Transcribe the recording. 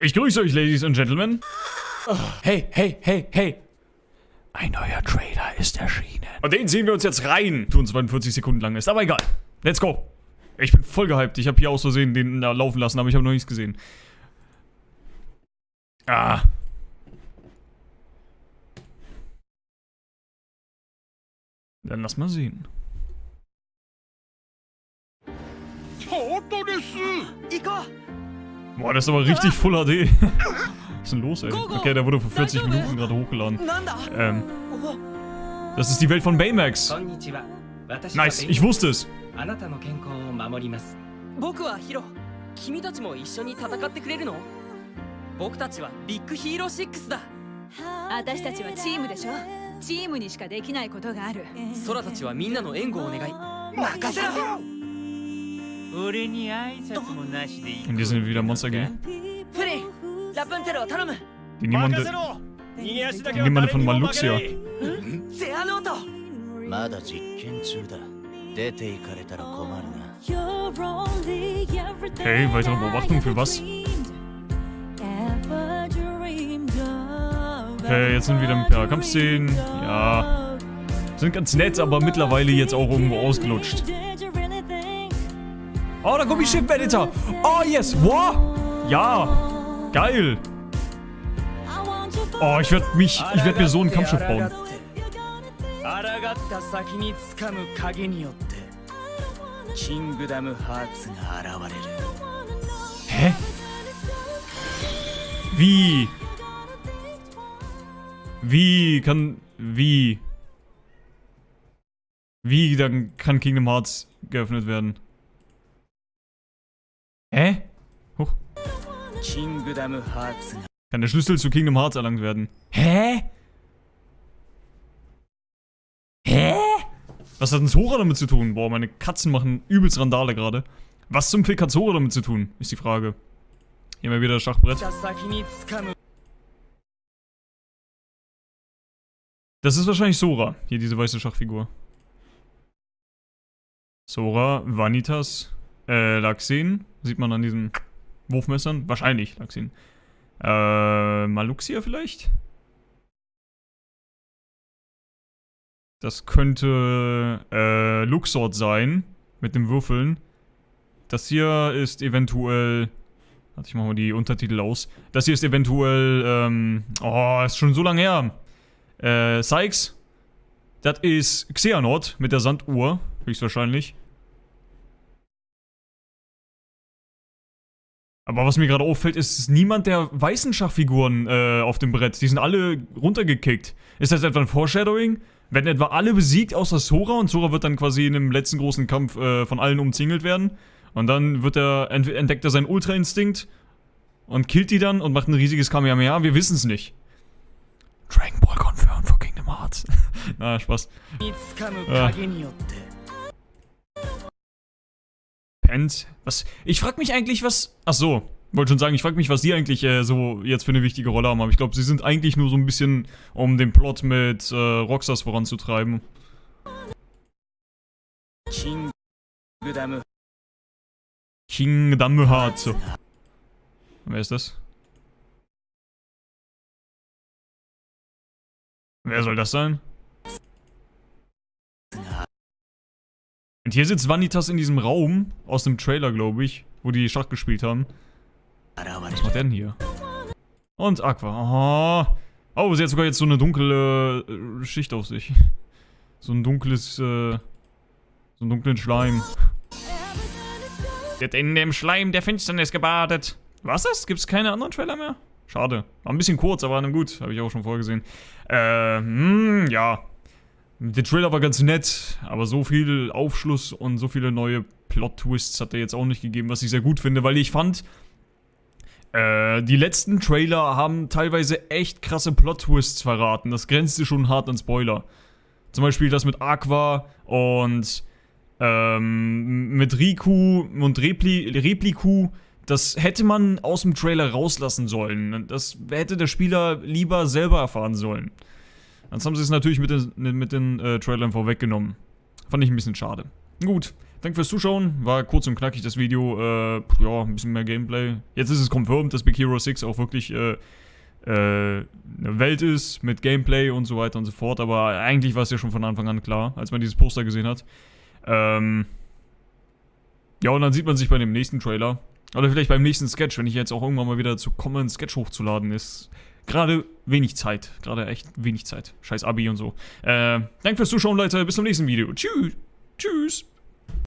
Ich grüße euch, Ladies and Gentlemen. Hey, hey, hey, hey. Ein neuer Trailer ist erschienen. Und den ziehen wir uns jetzt rein. 42 Sekunden lang ist, aber egal. Let's go. Ich bin voll gehypt. Ich habe hier aus Versehen den da laufen lassen, aber ich habe noch nichts gesehen. Ah. Dann lass mal sehen. Toto desu! Iko! Boah, das ist aber richtig Full HD. Was ist denn los, ey? Okay, der wurde vor 40 Minuten gerade hochgeladen. Ähm. Das ist die Welt von Baymax. Nice, ich wusste es. 私たちはチームでしょチームにしかできないことがある空たちはみんなの援護をお願い任せろ in diesem Sinne wieder Monster G. Die niemand. die niemande von Maluxia. Hey, weitere Beobachtung für was? Okay, jetzt sind wir wieder ein paar Kampfszenen. Ja. Sind ganz nett, aber mittlerweile jetzt auch irgendwo ausgelutscht. Oh, da kommt der Ship Editor. Oh, yes. Wow. Ja. Geil. Oh, ich werde mich, ich werde mir so ein Kampfschiff bauen. Hä? Wie? Wie kann... Wie? Wie dann kann Kingdom Hearts geöffnet werden? Huch. Kann der Schlüssel zu Kingdom Hearts erlangt werden. Hä? Hä? Was hat denn Sora damit zu tun? Boah, meine Katzen machen übelst Randale gerade. Was zum Fick hat Sora damit zu tun, ist die Frage. Hier mal wieder das Schachbrett. Das ist wahrscheinlich Sora, hier diese weiße Schachfigur. Sora, Vanitas, äh, Laxen, sieht man an diesem Wurfmessern. Wahrscheinlich Laxen. Äh, Maluxia vielleicht? Das könnte, äh, Luxord sein. Mit dem Würfeln. Das hier ist eventuell... Warte, ich mach mal die Untertitel aus. Das hier ist eventuell, ähm... Oh, ist schon so lange her. Äh, Sykes. Das ist Xehanort mit der Sanduhr, höchstwahrscheinlich. Aber was mir gerade auffällt, ist, niemand der weißen Schachfiguren äh, auf dem Brett. Die sind alle runtergekickt. Ist das etwa ein Foreshadowing? Werden etwa alle besiegt außer Sora und Sora wird dann quasi in einem letzten großen Kampf äh, von allen umzingelt werden. Und dann wird er, ent entdeckt er seinen Ultra-Instinkt und killt die dann und macht ein riesiges Kamehameha. Wir wissen es nicht. Dragon Ball confirmed for Kingdom Hearts. Na, Spaß. に Pence. Was? Ich frag mich eigentlich, was... Ach so, wollte schon sagen, ich frag mich, was die eigentlich äh, so jetzt für eine wichtige Rolle haben. Aber ich glaube, sie sind eigentlich nur so ein bisschen, um den Plot mit äh, Roxas voranzutreiben. Kingdom King Hearts. Wer ist das? Wer soll das sein? Und hier sitzt Vanitas in diesem Raum aus dem Trailer, glaube ich, wo die Schach gespielt haben. Was macht der denn hier? Und Aqua. Oh, oh sie hat sogar jetzt so eine dunkle äh, Schicht auf sich. So ein dunkles, äh, so einen dunklen Schleim. Wird in dem Schleim der Finsternis gebadet. Was ist? Gibt es keine anderen Trailer mehr? Schade. War ein bisschen kurz, aber gut. Habe ich auch schon vorgesehen. Äh, hm, ja. Der Trailer war ganz nett, aber so viel Aufschluss und so viele neue Plot-Twists hat er jetzt auch nicht gegeben, was ich sehr gut finde, weil ich fand, äh, die letzten Trailer haben teilweise echt krasse Plot-Twists verraten. Das grenzte schon hart an Spoiler. Zum Beispiel das mit Aqua und ähm, mit Riku und Repli Repliku. Das hätte man aus dem Trailer rauslassen sollen. Das hätte der Spieler lieber selber erfahren sollen. Jetzt haben sie es natürlich mit den, mit den äh, Trailern vorweggenommen. Fand ich ein bisschen schade. Gut, danke fürs Zuschauen. War kurz und knackig das Video. Äh, ja, ein bisschen mehr Gameplay. Jetzt ist es confirmed, dass Big Hero 6 auch wirklich äh, äh, eine Welt ist mit Gameplay und so weiter und so fort. Aber eigentlich war es ja schon von Anfang an klar, als man dieses Poster gesehen hat. Ähm, ja, und dann sieht man sich bei dem nächsten Trailer. Oder vielleicht beim nächsten Sketch, wenn ich jetzt auch irgendwann mal wieder dazu komme, einen Sketch hochzuladen, ist gerade wenig Zeit. Gerade echt wenig Zeit. Scheiß Abi und so. Äh, danke fürs Zuschauen, Leute. Bis zum nächsten Video. Tschüss. Tschüss.